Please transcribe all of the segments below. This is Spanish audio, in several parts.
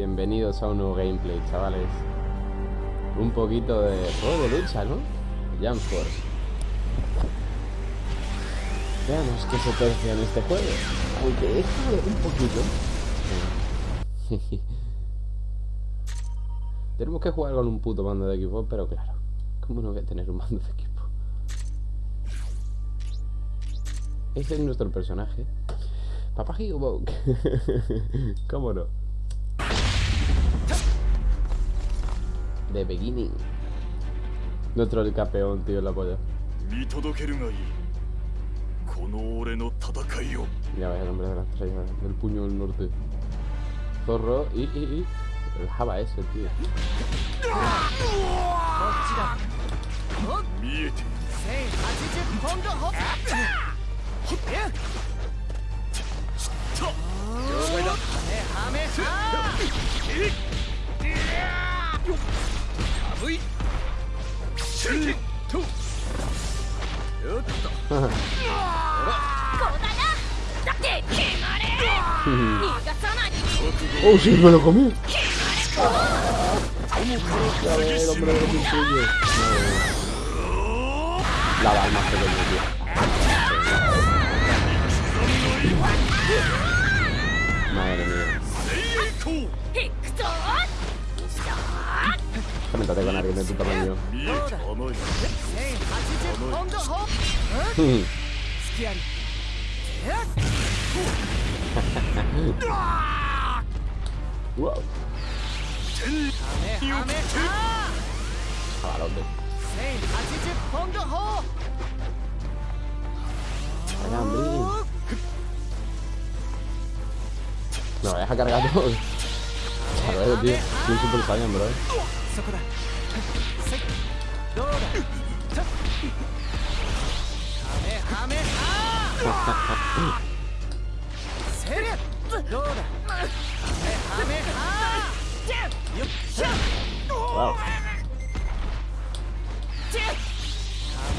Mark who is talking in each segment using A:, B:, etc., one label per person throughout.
A: Bienvenidos a un nuevo gameplay, chavales. Un poquito de juego de lucha, ¿no? Jump Force. Veamos qué se tercia en este juego. Aunque es un poquito. Tenemos que jugar con un puto mando de equipo, pero claro. ¿Cómo no voy a tener un mando de equipo? Ese es nuestro personaje. Papá Higobok. ¿Cómo no? The Beginning. Nuestro el campeón, tío, la polla. Ya ves el nombre de las estrellas, el puño del norte. Zorro y, y, y. El Java ese, tío. ¡Oh, sí, me lo comí! La va más tío. Métate con alguien de tu tamaño. wow.
B: Jabalote.
A: Vaya, hombre. No, deja cargado. Claro, tío. Soy super saiyan, bro.
B: そこだせいどうだはめはめはせれどうだはめはめはよっしゃ
A: Wow.
B: は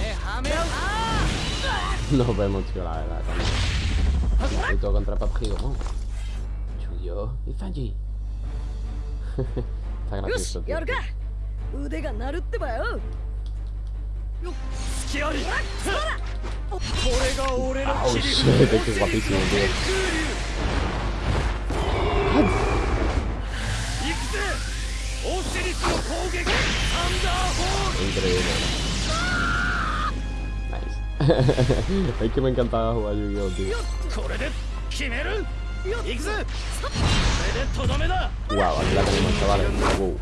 B: めはめは
A: Nos vemos, tío, la verdad. Con... Y todo contra Papjigo, ¿no? Chuyo y Fanji. Está
C: よ
A: gracioso,
C: し
A: tío.
C: 腕が鳴るってばよ
D: よっ付きありこれが俺の切り
A: 札だけはできるんで
D: 行くぜオシリスの攻撃サンダーホー
A: ル Increíble. es que me encantaba jugar Yu-Gi-Oh, tío. Wow, aquí la tenemos, chavales. Wow.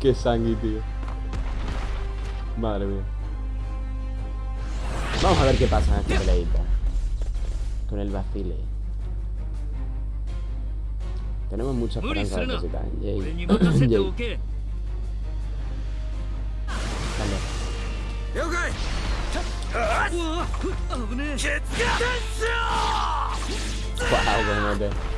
A: Qué sangre, tío. Madre mía. Vamos a ver qué pasa en esta peleadita. Con el vacile. Tenemos mucha esperanza de cositas. Jay.
D: Vale.
A: Wow,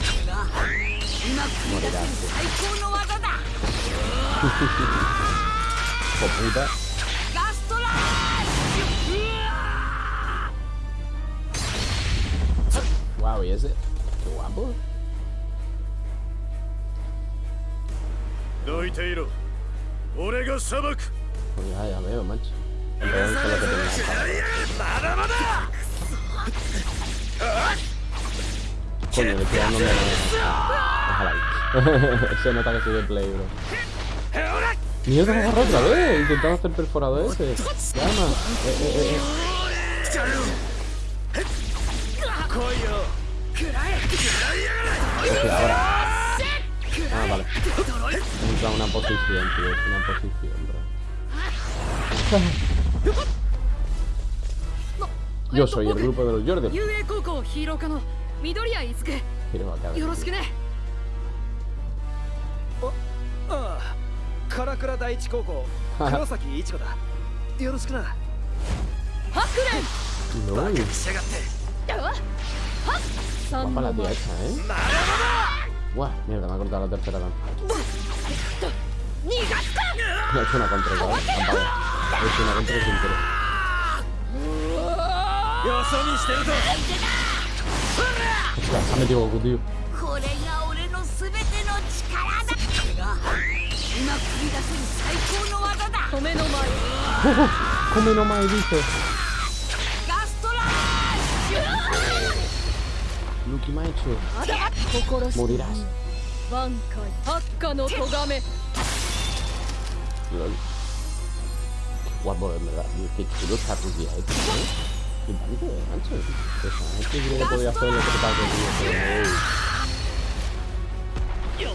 A: 今繰り出す
B: 最高の技だ What blew that? Gust
A: Lash! Wowie, is it? Wabble?
D: どいていろ俺が裁く
A: いややめよマジ
D: まだまだ
A: Coño, le quedan no me Se nota que soy de play, bro. Mierda, me agarró otra vez. Intentando hacer perforado ese. Llama. Eh, eh, eh. eh. Ahora. Ah, vale. Entra una posición, tío. Es una posición, bro. Yo soy el grupo de los Jordan.
C: Hiroka,
B: カラクラ第一高校。黒崎よろしくな。
C: ハクレ
A: ンバカに
B: しやがって
A: ハなるほどわ、メルダマグル
B: ダララダラダラ
A: ダラダラダラ
C: ダラダラダラダラダラダラダラ今繰り出せる最高の技だ米の前ほほの
A: 前で
C: や
A: しょし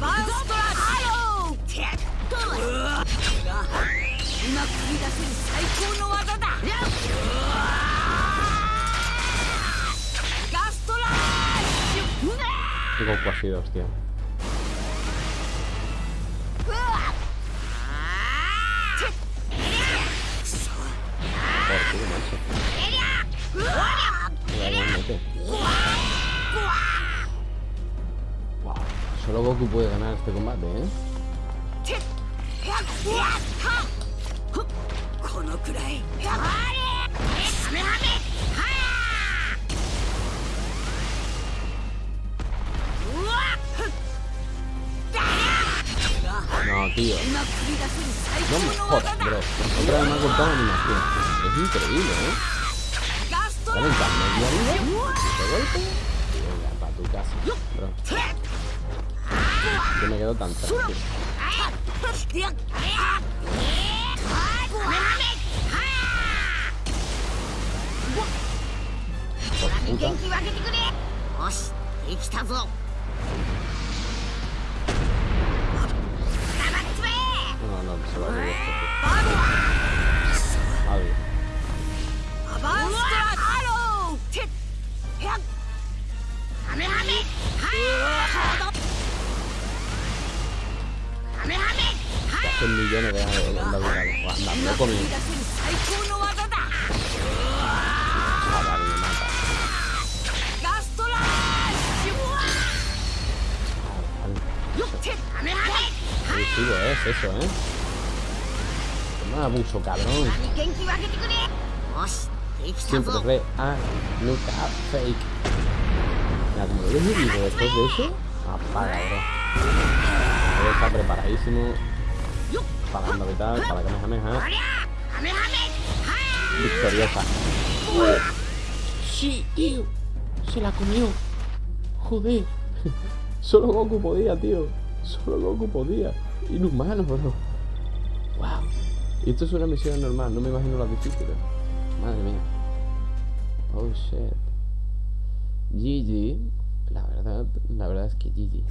C: バンストラハローテッドこれが今繰り出せる最高の技だガストラッシュ
A: Qué Goku ha sido, hostia. Joder, tío, macho. Mira cómo mete. Solo Goku puede ganar este combate, ¿eh? No, tío. No me jodas, bro. Otra vez me ha cortado animación. Es increíble, ¿eh? Calentando, ¿y arriba? ¿Y golpe? Venga, para tu casa, bro. Yo me quedo tan tranquilo. Por puta.
C: 元気分けてくれよしできたぞ
A: No, no, se va a ir esto, es eso, ¿eh? Pues Toma abuso, cabrón. Siempre
C: pues
A: re a look up fake. Mira, como lo he después de eso, apaga, bro. Está preparadísimo. Pagando vital para que me. Victoriosa. Sí, tío. Se la comió. Joder. Solo Goku podía, tío. Solo Goku podía. Inhumano, bro. Wow. Y esto es una misión normal, no me imagino las difíciles. Madre mía. Oh shit. GG. La verdad, la verdad es que GG.